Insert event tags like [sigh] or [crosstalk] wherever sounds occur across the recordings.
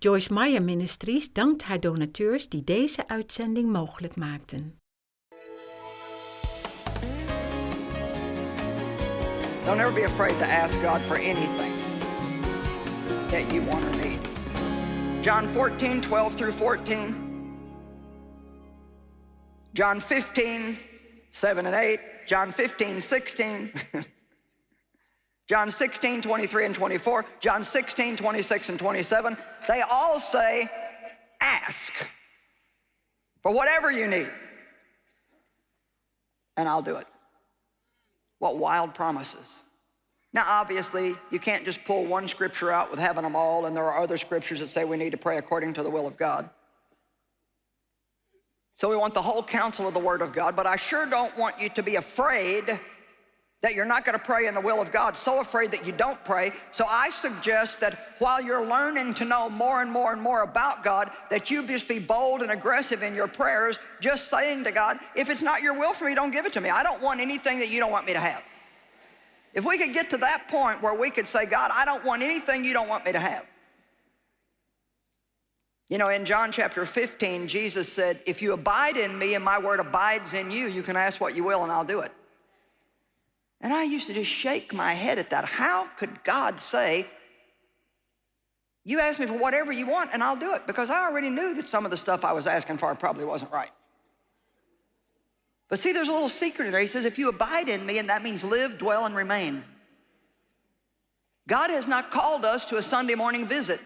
Joyce Meyer Ministries dankt haar donateurs die deze uitzending mogelijk maakten. Don't ever be afraid to ask God for anything that you want or need. John 14, 12 through 14. John 15, 7 and 8. John 15, 16. [laughs] John 16, 23 and 24, John 16, 26 and 27, they all say, ask for whatever you need, and I'll do it. What wild promises. Now, obviously, you can't just pull one scripture out with having them all, and there are other scriptures that say we need to pray according to the will of God. So we want the whole counsel of the Word of God, but I sure don't want you to be afraid that you're not going to pray in the will of God, so afraid that you don't pray. So I suggest that while you're learning to know more and more and more about God, that you just be bold and aggressive in your prayers, just saying to God, if it's not your will for me, don't give it to me. I don't want anything that you don't want me to have. If we could get to that point where we could say, God, I don't want anything you don't want me to have. You know, in John chapter 15, Jesus said, if you abide in me and my word abides in you, you can ask what you will and I'll do it. And I used to just shake my head at that. How could God say, you ask me for whatever you want and I'll do it? Because I already knew that some of the stuff I was asking for probably wasn't right. But see, there's a little secret in there. He says, if you abide in me, and that means live, dwell, and remain. God has not called us to a Sunday morning visit.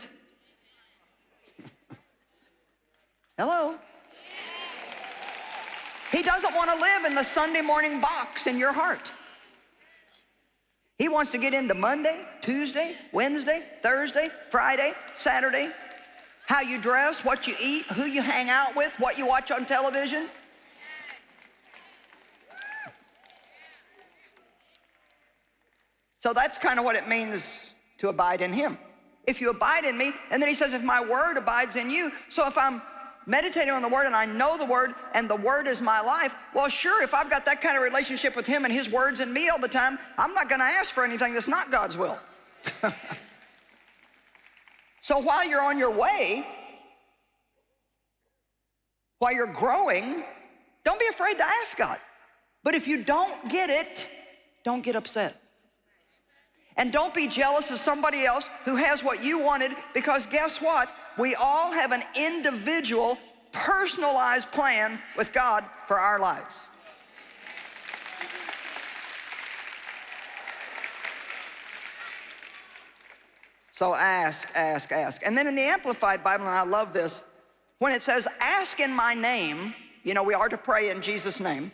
[laughs] Hello? He doesn't want to live in the Sunday morning box in your heart. He wants to get into Monday, Tuesday, Wednesday, Thursday, Friday, Saturday, how you dress, what you eat, who you hang out with, what you watch on television. So that's kind of what it means to abide in him. If you abide in me, and then he says, if my word abides in you, so if I'm meditating on the word and I know the word and the word is my life, well, sure, if I've got that kind of relationship with him and his words in me all the time, I'm not going to ask for anything that's not God's will. [laughs] so while you're on your way, while you're growing, don't be afraid to ask God. But if you don't get it, don't get upset. And don't be jealous of somebody else who has what you wanted because guess what? We all have an individual, personalized plan with God for our lives. So ask, ask, ask. And then in the Amplified Bible, and I love this, when it says, ask in my name, you know, we are to pray in Jesus' name,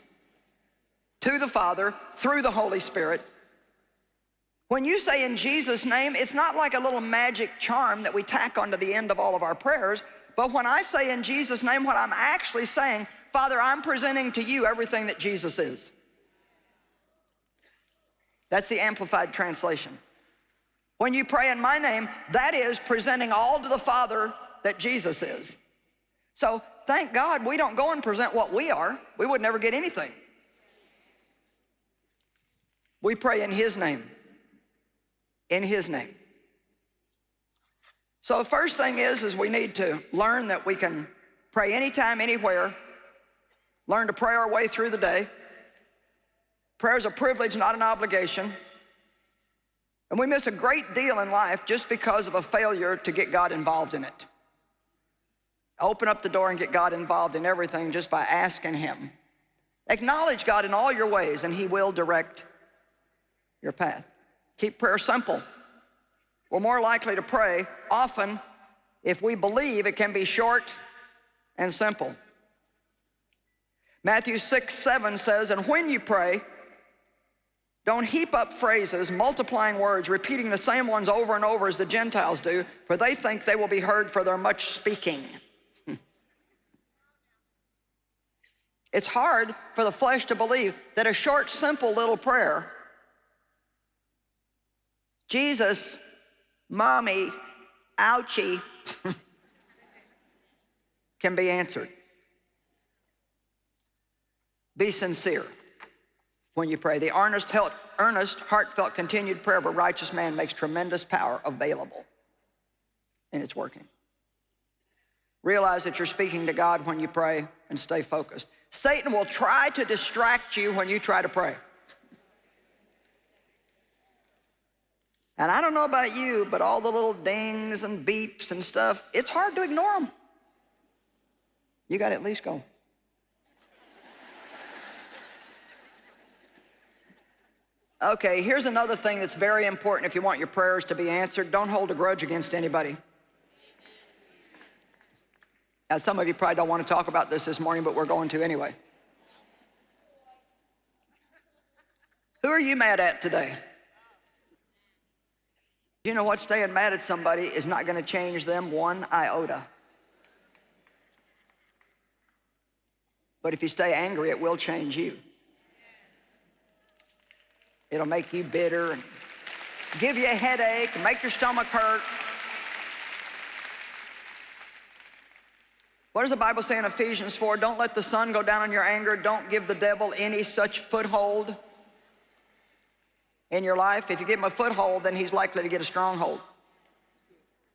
to the Father, through the Holy Spirit, when you say in Jesus' name, it's not like a little magic charm that we tack onto the end of all of our prayers, but when I say in Jesus' name, what I'm actually saying, Father, I'm presenting to you everything that Jesus is. That's the Amplified Translation. When you pray in my name, that is presenting all to the Father that Jesus is. So thank God we don't go and present what we are. We would never get anything. We pray in his name in his name. So the first thing is, is we need to learn that we can pray anytime, anywhere, learn to pray our way through the day. Prayer is a privilege, not an obligation. And we miss a great deal in life just because of a failure to get God involved in it. Open up the door and get God involved in everything just by asking him. Acknowledge God in all your ways and he will direct your path. Keep prayer simple. We're more likely to pray often if we believe it can be short and simple. Matthew 6, 7 says, and when you pray, don't heap up phrases, multiplying words, repeating the same ones over and over as the Gentiles do, for they think they will be heard for their much speaking. [laughs] it's hard for the flesh to believe that a short, simple little prayer Jesus, mommy, ouchie, [laughs] can be answered. Be sincere when you pray. The earnest, earnest, heartfelt, continued prayer of a righteous man makes tremendous power available. And it's working. Realize that you're speaking to God when you pray and stay focused. Satan will try to distract you when you try to pray. And I don't know about you, but all the little dings and beeps and stuff, it's hard to ignore them. You got to at least go. Okay, here's another thing that's very important if you want your prayers to be answered. Don't hold a grudge against anybody. Now, some of you probably don't want to talk about this this morning, but we're going to anyway. Who are you mad at today? You know what? Staying mad at somebody is not going to change them one iota. But if you stay angry, it will change you. It'll make you bitter and give you a headache make your stomach hurt. What does the Bible say in Ephesians 4? Don't let the sun go down on your anger. Don't give the devil any such foothold in your life. If you give him a foothold, then he's likely to get a stronghold.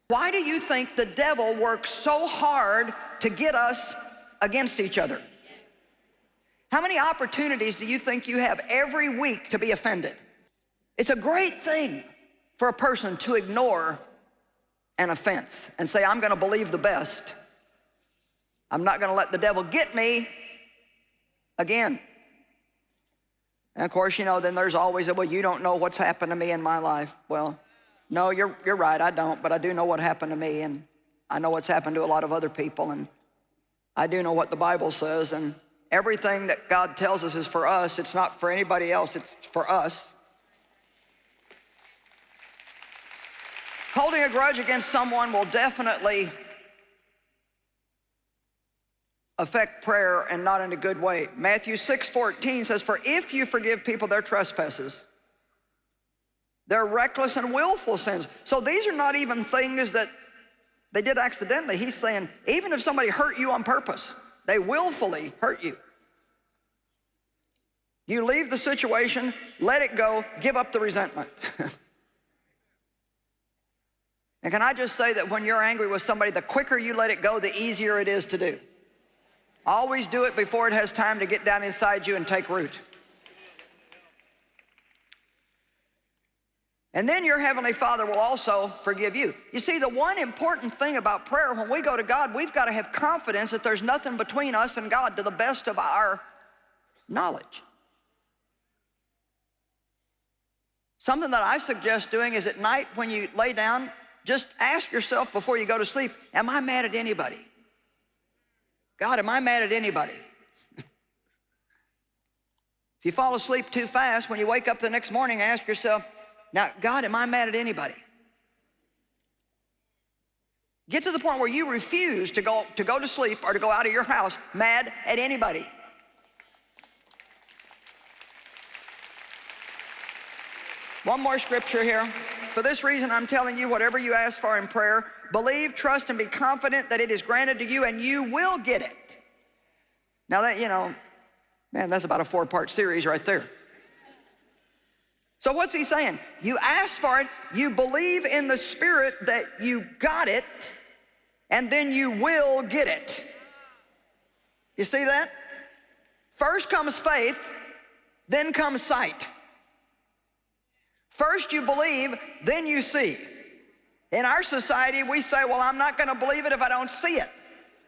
Why do you think the devil works so hard to get us against each other? How many opportunities do you think you have every week to be offended? It's a great thing for a person to ignore an offense and say, I'm gonna believe the best. I'm not gonna let the devil get me again. And of course, you know, then there's always a, well, you don't know what's happened to me in my life. Well, no, you're, you're right, I don't, but I do know what happened to me, and I know what's happened to a lot of other people, and I do know what the Bible says, and Everything that God tells us is for us. It's not for anybody else, it's for us. Holding a grudge against someone will definitely affect prayer and not in a good way. Matthew 6, 14 says, For if you forgive people their trespasses, their reckless and willful sins. So these are not even things that they did accidentally. He's saying, even if somebody hurt you on purpose, they willfully hurt you. You leave the situation, let it go, give up the resentment. [laughs] and can I just say that when you're angry with somebody, the quicker you let it go, the easier it is to do. Always do it before it has time to get down inside you and take root. And then your Heavenly Father will also forgive you. You see, the one important thing about prayer, when we go to God, we've got to have confidence that there's nothing between us and God to the best of our knowledge. Something that I suggest doing is at night when you lay down, just ask yourself before you go to sleep, am I mad at anybody? God, am I mad at anybody? [laughs] if you fall asleep too fast, when you wake up the next morning, ask yourself, now, God, am I mad at anybody? Get to the point where you refuse to go, to go to sleep or to go out of your house mad at anybody. One more scripture here. For this reason, I'm telling you, whatever you ask for in prayer, believe, trust, and be confident that it is granted to you and you will get it. Now that, you know, man, that's about a four-part series right there. So what's he saying? You ask for it, you believe in the Spirit that you got it, and then you will get it. You see that? First comes faith, then comes sight. First you believe, then you see. In our society, we say, well, I'm not gonna believe it if I don't see it.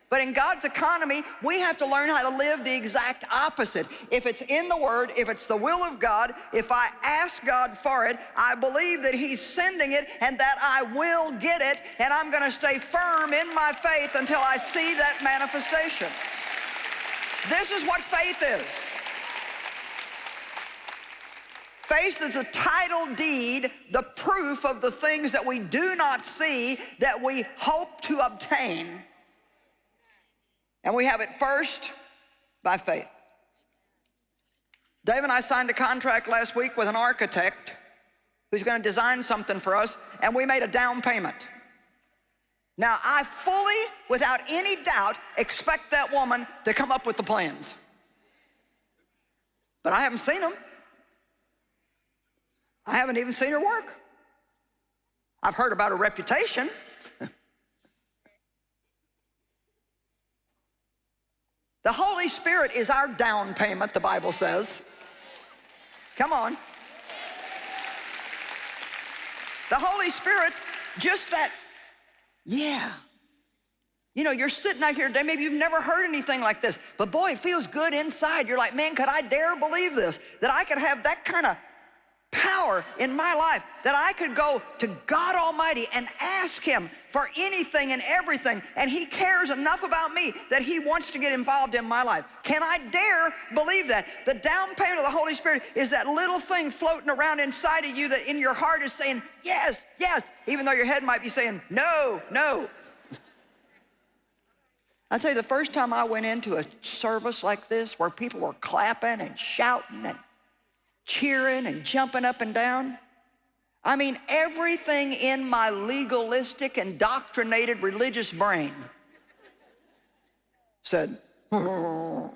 But in God's economy, we have to learn how to live the exact opposite. If it's in the Word, if it's the will of God, if I ask God for it, I believe that He's sending it and that I will get it, and I'm gonna stay firm in my faith until I see that manifestation. This is what faith is. Faith is a title deed, the proof of the things that we do not see that we hope to obtain. And we have it first by faith. Dave and I signed a contract last week with an architect who's going to design something for us, and we made a down payment. Now, I fully, without any doubt, expect that woman to come up with the plans. But I haven't seen them. I haven't even seen her work. I've heard about her reputation. [laughs] The Holy Spirit is our down payment, the Bible says. Come on. The Holy Spirit, just that, yeah. You know, you're sitting out here today, maybe you've never heard anything like this, but boy, it feels good inside. You're like, man, could I dare believe this? That I could have that kind of power in my life that I could go to God Almighty and ask Him for anything and everything, and He cares enough about me that He wants to get involved in my life. Can I dare believe that? The down payment of the Holy Spirit is that little thing floating around inside of you that in your heart is saying, yes, yes, even though your head might be saying, no, no. I tell you, the first time I went into a service like this where people were clapping and shouting and cheering and jumping up and down. I mean, everything in my legalistic, indoctrinated religious brain said, [laughs] I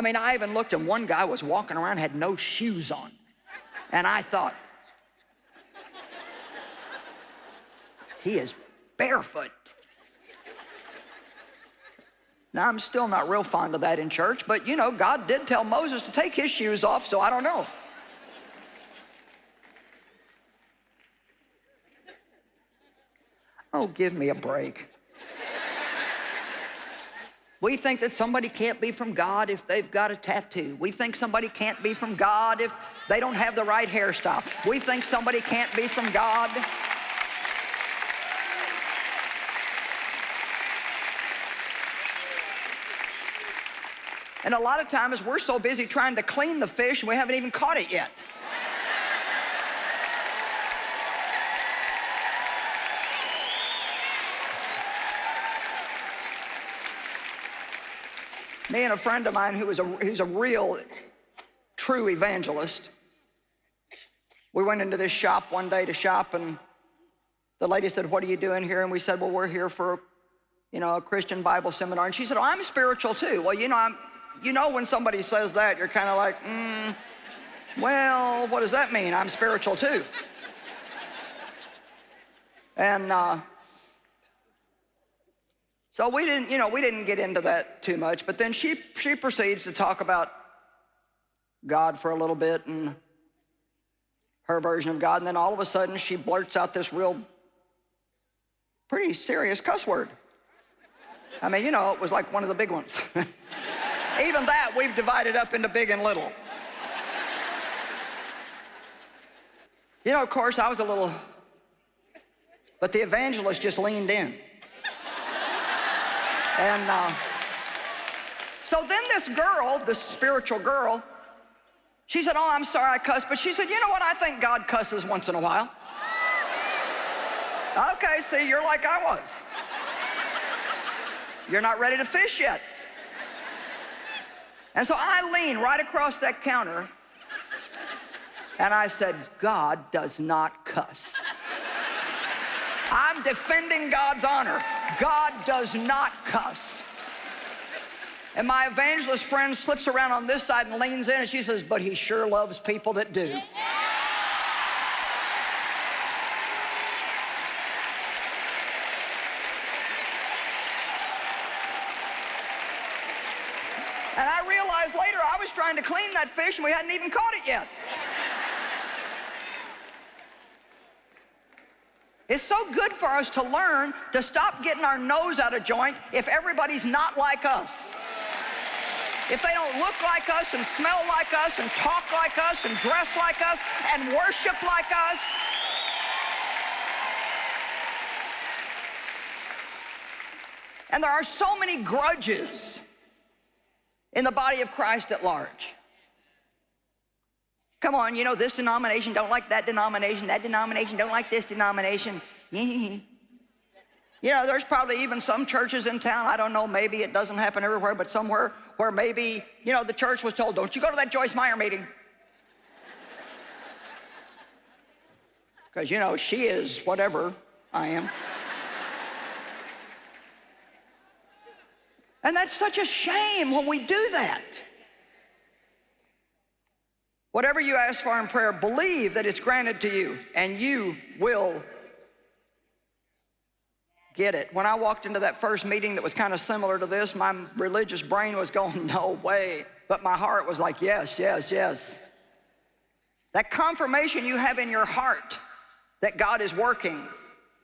mean, I even looked and one guy was walking around, had no shoes on. And I thought, [laughs] he is barefoot. Now, I'm still not real fond of that in church, but you know, God did tell Moses to take his shoes off, so I don't know. Oh, give me a break. We think that somebody can't be from God if they've got a tattoo. We think somebody can't be from God if they don't have the right hairstyle. We think somebody can't be from God And a lot of times we're so busy trying to clean the fish and we haven't even caught it yet. Me and a friend of mine who is a, who's a real, true evangelist, we went into this shop one day to shop and the lady said, what are you doing here? And we said, well, we're here for, you know, a Christian Bible seminar. And she said, oh, I'm spiritual too. Well, you know, I'm, you know when somebody says that, you're kind of like, mm, well, what does that mean? I'm spiritual too. and uh, so we didn't, you know, we didn't get into that too much, but then she, she proceeds to talk about God for a little bit and her version of God, and then all of a sudden she blurts out this real, pretty serious cuss word. I mean, you know, it was like one of the big ones. [laughs] Even that we've divided up into big and little. You know, of course, I was a little, but the evangelist just leaned in. And uh, so then this girl, this spiritual girl, she said, oh, I'm sorry I cussed, but she said, you know what, I think God cusses once in a while. Okay, see, you're like I was. You're not ready to fish yet. And so I leaned right across that counter and I said, God does not cuss. I'm defending God's honor. God does not cuss. And my evangelist friend slips around on this side and leans in and she says, but he sure loves people that do. And I realized later I was trying to clean that fish and we hadn't even caught it yet. It's so good for us to learn to stop getting our nose out of joint if everybody's not like us. If they don't look like us and smell like us and talk like us and dress like us and worship like us. And there are so many grudges in the body of Christ at large. Come on, you know, this denomination don't like that denomination, that denomination don't like this denomination. [laughs] you know, there's probably even some churches in town, I don't know, maybe it doesn't happen everywhere, but somewhere where maybe, you know, the church was told, don't you go to that Joyce Meyer meeting. [laughs] Because, you know, she is whatever I am. [laughs] And that's such a shame when we do that. Whatever you ask for in prayer, believe that it's granted to you and you will get it. When I walked into that first meeting that was kind of similar to this, my religious brain was going, [laughs] no way. But my heart was like, yes, yes, yes. That confirmation you have in your heart that God is working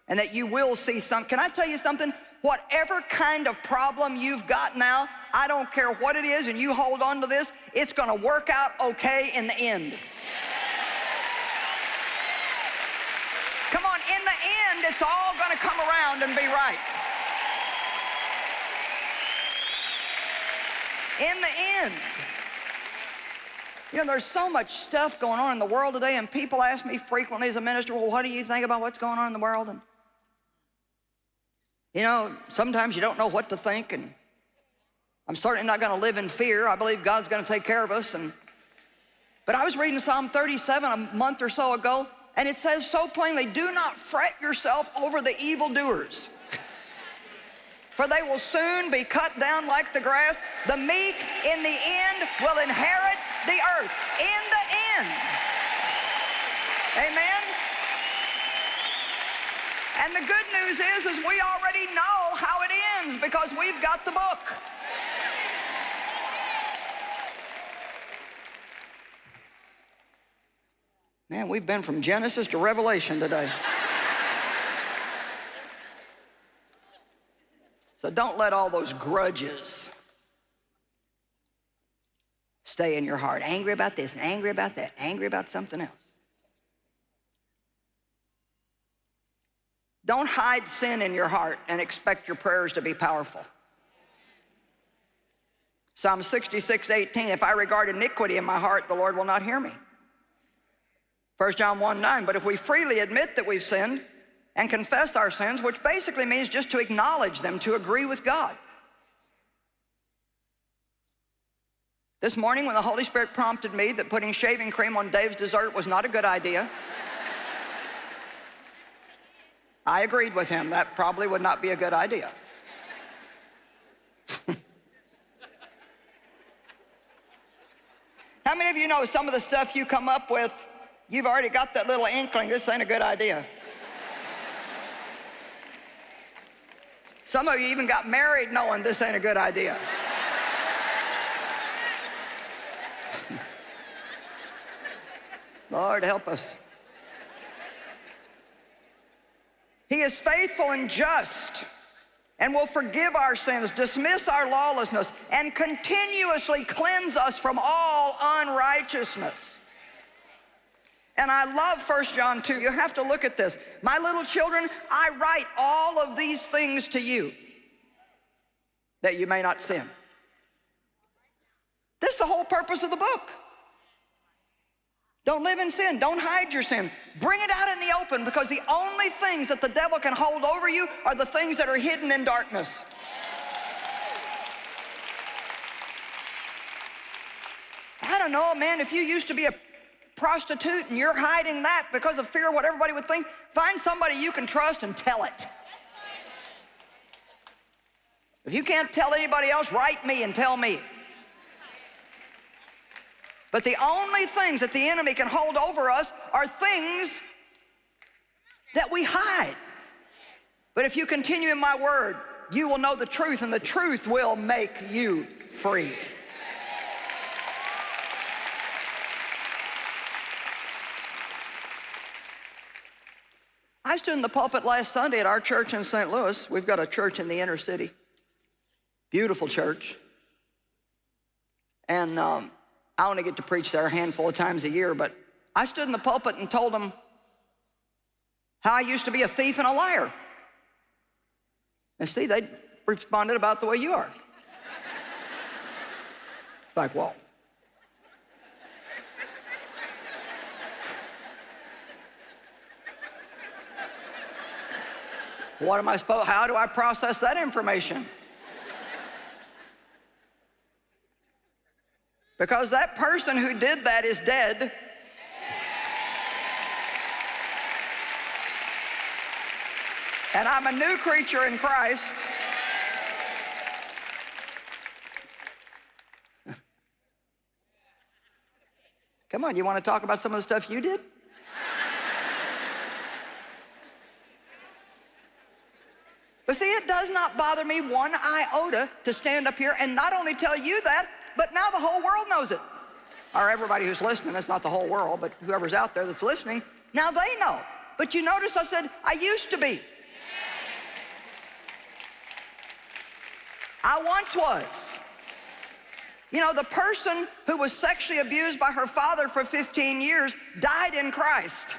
and that you will see some. Can I tell you something? Whatever kind of problem you've got now, I don't care what it is, and you hold on to this, it's gonna work out okay in the end. Come on, in the end, it's all gonna come around and be right. In the end. You know, there's so much stuff going on in the world today, and people ask me frequently as a minister, well, what do you think about what's going on in the world? And, you know, sometimes you don't know what to think, and I'm certainly not going to live in fear. I believe God's going to take care of us. And, but I was reading Psalm 37 a month or so ago, and it says so plainly, do not fret yourself over the evildoers [laughs] for they will soon be cut down like the grass. The meek in the end will inherit the earth. In the end. Amen? And the good news is, is we already know how it ends because we've got the book. Man, we've been from Genesis to Revelation today. So don't let all those grudges stay in your heart. Angry about this, angry about that, angry about something else. Don't hide sin in your heart and expect your prayers to be powerful. Psalm 66, 18, if I regard iniquity in my heart, the Lord will not hear me. 1 John 1, 9, but if we freely admit that we've sinned, and confess our sins, which basically means just to acknowledge them, to agree with God. This morning when the Holy Spirit prompted me that putting shaving cream on Dave's dessert was not a good idea, [laughs] I agreed with him. That probably would not be a good idea. [laughs] How many of you know some of the stuff you come up with, you've already got that little inkling, this ain't a good idea. Some of you even got married knowing this ain't a good idea. Lord, help us. He is faithful and just and will forgive our sins, dismiss our lawlessness, and continuously cleanse us from all unrighteousness. And I love 1 John 2. You have to look at this. My little children, I write all of these things to you that you may not sin. This is the whole purpose of the book. Don't live in sin. Don't hide your sin. Bring it out in the open because the only things that the devil can hold over you are the things that are hidden in darkness. I don't know, man, if you used to be a prostitute and you're hiding that because of fear of what everybody would think, find somebody you can trust and tell it. If you can't tell anybody else, write me and tell me. But the only things that the enemy can hold over us are things that we hide. But if you continue in my word, you will know the truth and the truth will make you free. I stood in the pulpit last Sunday at our church in St. Louis. We've got a church in the inner city. Beautiful church. And um, I only get to preach there a handful of times a year, but I stood in the pulpit and told them how I used to be a thief and a liar. And see, they responded about the way you are. [laughs] it's like, well, What am I supposed, how do I process that information? Because that person who did that is dead. And I'm a new creature in Christ. [laughs] Come on, you want to talk about some of the stuff you did? But see, it does not bother me one iota to stand up here and not only tell you that, but now the whole world knows it. Or everybody who's listening, that's not the whole world, but whoever's out there that's listening, now they know. But you notice I said, I used to be. I once was. You know, the person who was sexually abused by her father for 15 years died in Christ.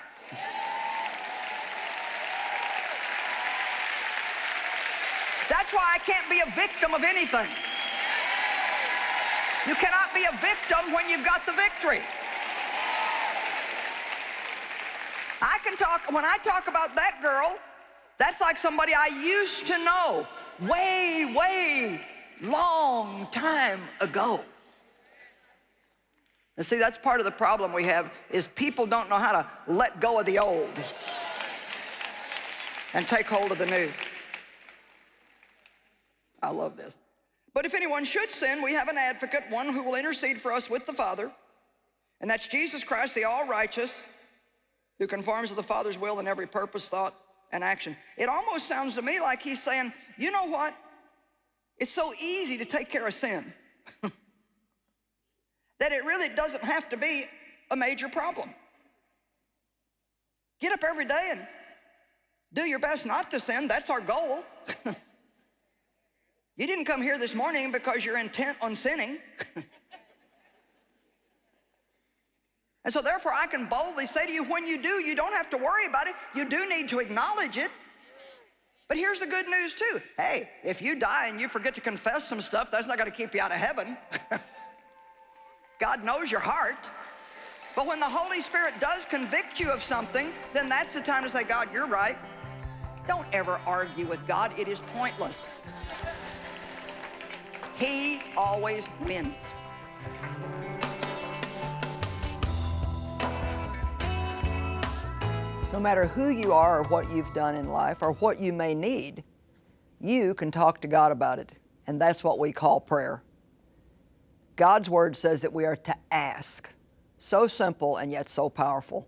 That's why I can't be a victim of anything. You cannot be a victim when you've got the victory. I can talk, when I talk about that girl, that's like somebody I used to know way, way long time ago. And see, that's part of the problem we have is people don't know how to let go of the old and take hold of the new. I love this. But if anyone should sin, we have an advocate, one who will intercede for us with the Father, and that's Jesus Christ, the all-righteous, who conforms to the Father's will in every purpose, thought, and action. It almost sounds to me like he's saying, you know what? It's so easy to take care of sin [laughs] that it really doesn't have to be a major problem. Get up every day and do your best not to sin. That's our goal. [laughs] You didn't come here this morning because you're intent on sinning. [laughs] and so therefore I can boldly say to you, when you do, you don't have to worry about it. You do need to acknowledge it. But here's the good news too. Hey, if you die and you forget to confess some stuff, that's not gonna keep you out of heaven. [laughs] God knows your heart. But when the Holy Spirit does convict you of something, then that's the time to say, God, you're right. Don't ever argue with God. It is pointless. He always wins. No matter who you are or what you've done in life or what you may need, you can talk to God about it. And that's what we call prayer. God's Word says that we are to ask. So simple and yet so powerful.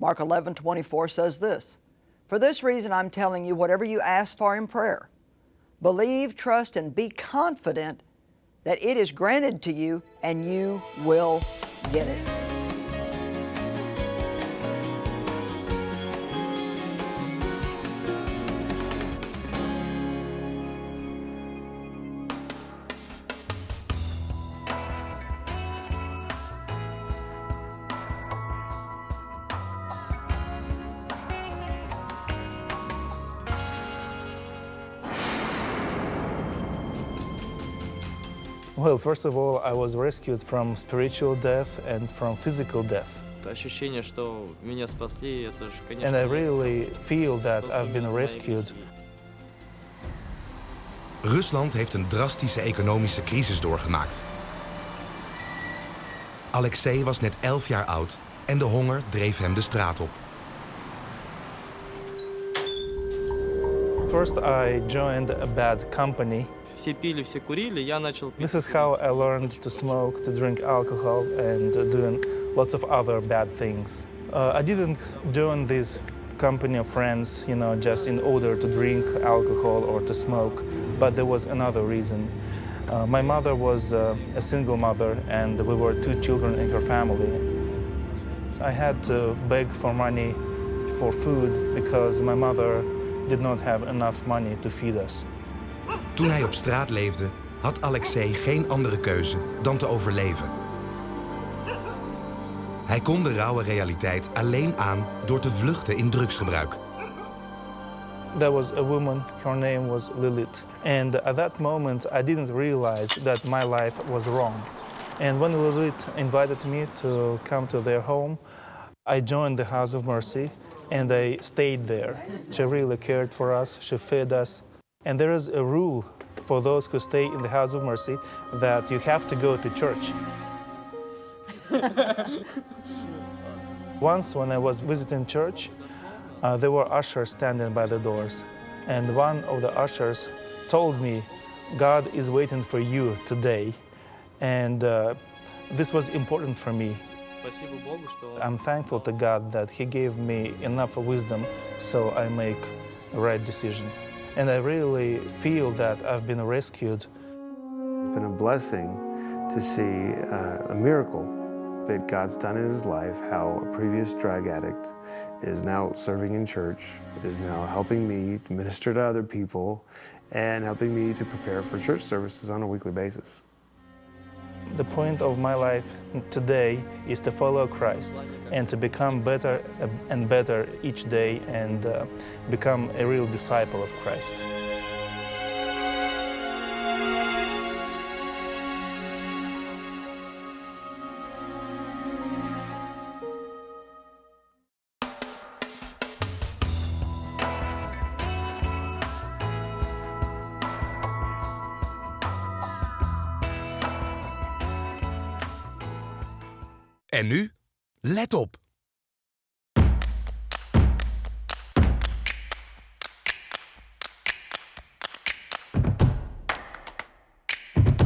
Mark 11, 24 says this, For this reason I'm telling you, whatever you ask for in prayer, believe, trust, and be confident that it is granted to you and you will get it. Well, first of all, I was rescued from spiritual death and from physical death. Ощущение, что меня спасли, это же, конечно... And I really feel that I've been rescued. Rusland heeft een drastische economische crisis doorgemaakt. Alexei was net 11 jaar oud en de honger dreef hem de straat op. First, I joined a bad company Все пили, все курили, я начал пить. This is how I learned to smoke, to drink alcohol, and uh, doing lots of other bad things. Uh, I didn't join this company of friends, you know, just in order to drink alcohol or to smoke, but there was another reason. Uh, my mother was uh, a single mother, and we were two children in her family. I had to beg for money for food because my mother did not have enough money to feed us. Toen hij op straat leefde, had Alexei geen andere keuze dan te overleven. Hij kon de rauwe realiteit alleen aan door te vluchten in drugsgebruik. There was a woman, her name was Lilith. And at that moment, I didn't realize that my life was wrong. And when Lilith invited me to come to their home, I joined the House of Mercy and I stayed there. She really cared for us, she fed us, and there is a rule for those who stay in the House of Mercy that you have to go to church. [laughs] Once when I was visiting church, uh, there were ushers standing by the doors. And one of the ushers told me, God is waiting for you today. And uh, this was important for me. I'm thankful to God that He gave me enough wisdom so I make a right decision. And I really feel that I've been rescued It's been a blessing to see uh, a miracle that God's done in his life, how a previous drug addict is now serving in church, is now helping me to minister to other people, and helping me to prepare for church services on a weekly basis. The point of my life today is to follow Christ and to become better and better each day and uh, become a real disciple of Christ. En nu, let op.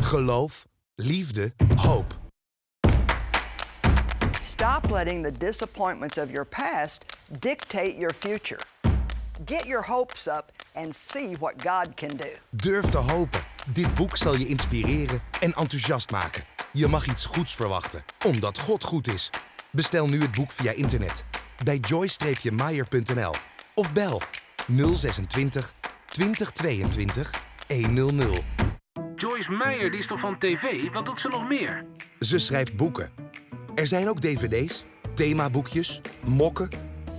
Geloof, liefde, hoop. Stop letting the disappointments of your past dictate your future. Get your hopes up and see what God can do. Durf te hopen. Dit boek zal je inspireren en enthousiast maken. Je mag iets goeds verwachten, omdat God goed is. Bestel nu het boek via internet bij joy-meyer.nl of bel 026 2022 100. Joyce Meyer, die is toch van tv? Wat doet ze nog meer? Ze schrijft boeken. Er zijn ook dvd's, themaboekjes, mokken.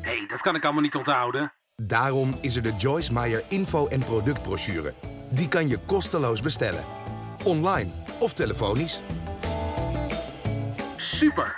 Hé, hey, dat kan ik allemaal niet onthouden. Daarom is er de Joyce Meyer info- en productbrochure. Die kan je kosteloos bestellen. Online of telefonisch. Super!